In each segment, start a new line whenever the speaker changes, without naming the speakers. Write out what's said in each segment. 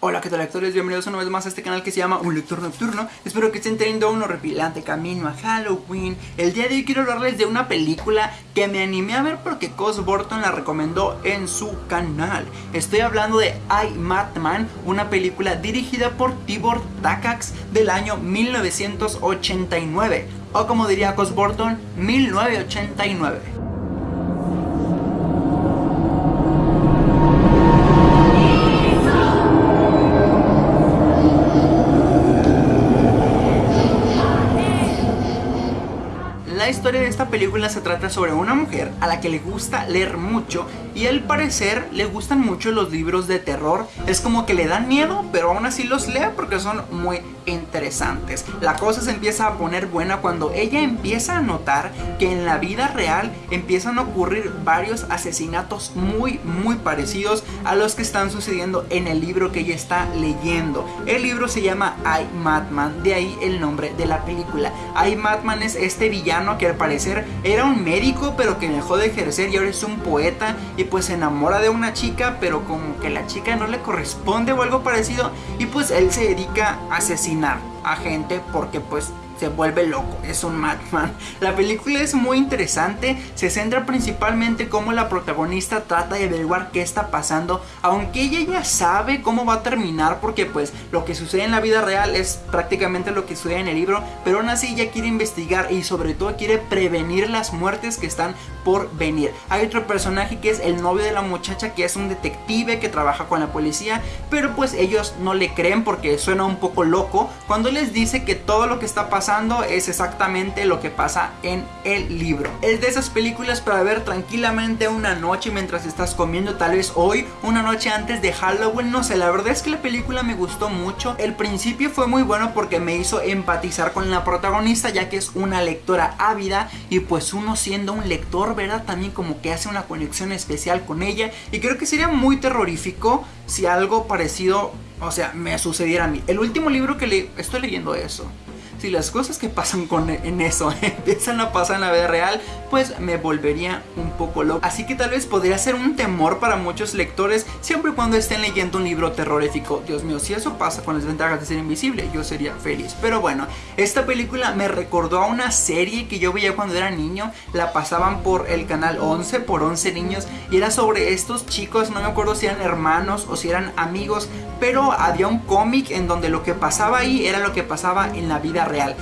Hola qué tal lectores, bienvenidos una vez más a este canal que se llama Un Lector Nocturno. Espero que estén teniendo un horripilante camino a Halloween. El día de hoy quiero hablarles de una película que me animé a ver porque Cos Burton la recomendó en su canal. Estoy hablando de I, Madman, una película dirigida por Tibor Takacs del año 1989 O como diría Cos Burton, 1989 La historia de esta película se trata sobre una mujer a la que le gusta leer mucho y al parecer le gustan mucho los libros de terror. Es como que le dan miedo, pero aún así los lee porque son muy interesantes. La cosa se empieza a poner buena cuando ella empieza a notar que en la vida real empiezan a ocurrir varios asesinatos muy muy parecidos a los que están sucediendo en el libro que ella está leyendo. El libro se llama I Madman, de ahí el nombre de la película. I Madman es este villano que al parecer era un médico pero que dejó de ejercer y ahora es un poeta y pues se enamora de una chica pero como que la chica no le corresponde o algo parecido y pues él se dedica a asesinar a gente porque pues se vuelve loco, es un madman. La película es muy interesante, se centra principalmente cómo la protagonista trata de averiguar qué está pasando, aunque ella ya sabe cómo va a terminar porque pues lo que sucede en la vida real es prácticamente lo que sucede en el libro, pero aún así ella quiere investigar y sobre todo quiere prevenir las muertes que están por venir. Hay otro personaje que es el novio de la muchacha que es un detective que trabaja con la policía, pero pues ellos no le creen porque suena un poco loco cuando les dice que todo lo que está pasando es exactamente lo que pasa en el libro. Es de esas películas para ver tranquilamente una noche mientras estás comiendo, tal vez hoy, una noche antes de Halloween, no sé, la verdad es que la película me gustó mucho. El principio fue muy bueno porque me hizo empatizar con la protagonista ya que es una lectora ávida y pues uno siendo un lector, ¿verdad? También como que hace una conexión especial con ella y creo que sería muy terrorífico si algo parecido, o sea, me sucediera a mí. El último libro que le estoy leyendo eso si las cosas que pasan con, en eso empiezan a pasar en la vida real, pues me volvería un poco loco. Así que tal vez podría ser un temor para muchos lectores siempre cuando estén leyendo un libro terrorífico. Dios mío, si eso pasa con las ventajas de ser invisible, yo sería feliz. Pero bueno, esta película me recordó a una serie que yo veía cuando era niño. La pasaban por el canal 11, por 11 niños. Y era sobre estos chicos, no me acuerdo si eran hermanos o si eran amigos. Pero había un cómic en donde lo que pasaba ahí era lo que pasaba en la vida real.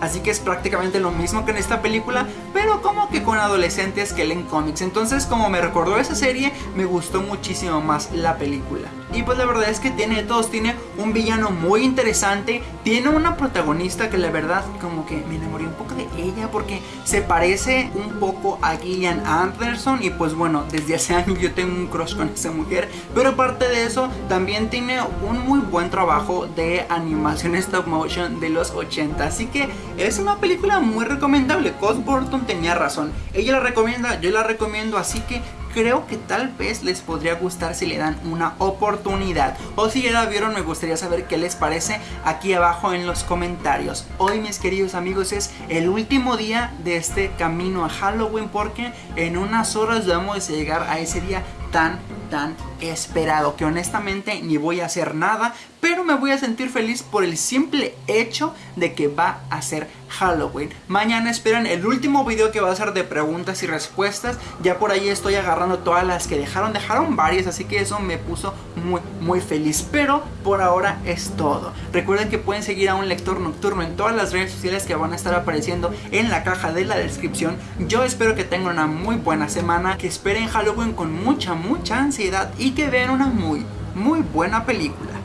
Así que es prácticamente lo mismo que en esta película, pero como que con adolescentes que leen cómics. Entonces como me recordó esa serie, me gustó muchísimo más la película. Y pues la verdad es que tiene de todos, tiene un villano muy interesante, tiene una protagonista que la verdad como que me enamoré un poco de ella porque se parece un poco a Gillian Anderson y pues bueno, desde hace años yo tengo un crush con esa mujer, pero aparte de eso también tiene un muy buen trabajo de animación stop motion de los 80, así que es una película muy recomendable, Cos Burton tenía razón, ella la recomienda, yo la recomiendo, así que creo que tal vez les podría gustar si le dan una oportunidad. O si ya la vieron me gustaría saber qué les parece aquí abajo en los comentarios. Hoy mis queridos amigos es el último día de este camino a Halloween porque en unas horas vamos a llegar a ese día tan tan esperado que honestamente ni voy a hacer nada pero me voy a sentir feliz por el simple hecho de que va a ser Halloween. Mañana esperan el último video que va a ser de preguntas y respuestas. Ya por ahí estoy agarrando todas las que dejaron. Dejaron varias así que eso me puso muy muy feliz. Pero por ahora es todo. Recuerden que pueden seguir a un lector nocturno en todas las redes sociales que van a estar apareciendo en la caja de la descripción. Yo espero que tengan una muy buena semana que esperen Halloween con mucha mucha ansiedad y que vean una muy, muy buena película.